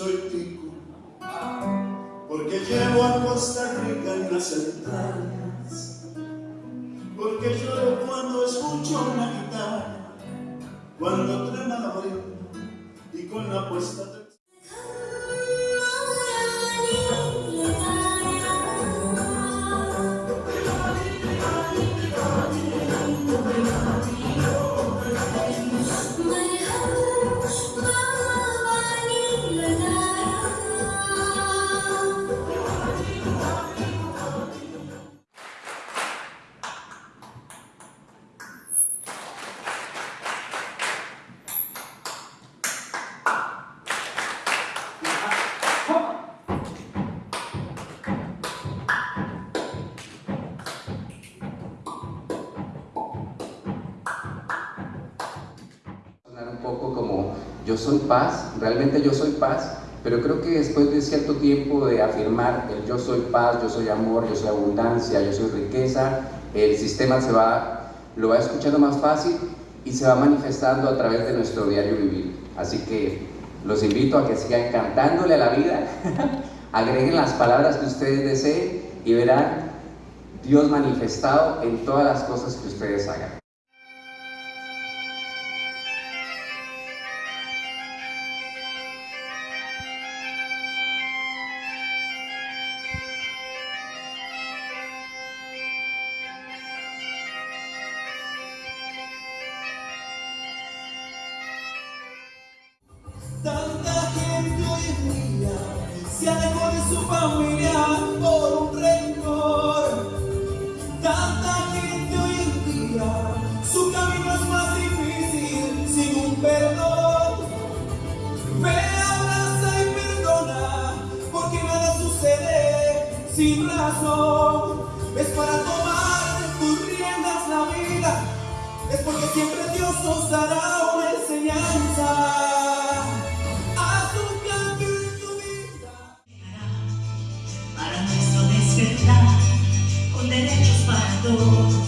soy tico, porque llevo a Costa Rica en las entrañas, porque lloro cuando escucho una guitarra, cuando trema la brea yo soy paz, realmente yo soy paz, pero creo que después de cierto tiempo de afirmar el yo soy paz, yo soy amor, yo soy abundancia, yo soy riqueza, el sistema se va, lo va escuchando más fácil y se va manifestando a través de nuestro diario vivir. Así que los invito a que sigan cantándole a la vida, agreguen las palabras que ustedes deseen y verán Dios manifestado en todas las cosas que ustedes hagan. Tanta gente hoy en día se alejó de su familia por un rencor. Tanta gente hoy en día, su camino es más difícil sin un perdón. Me abraza y perdona, porque nada sucede sin razón. know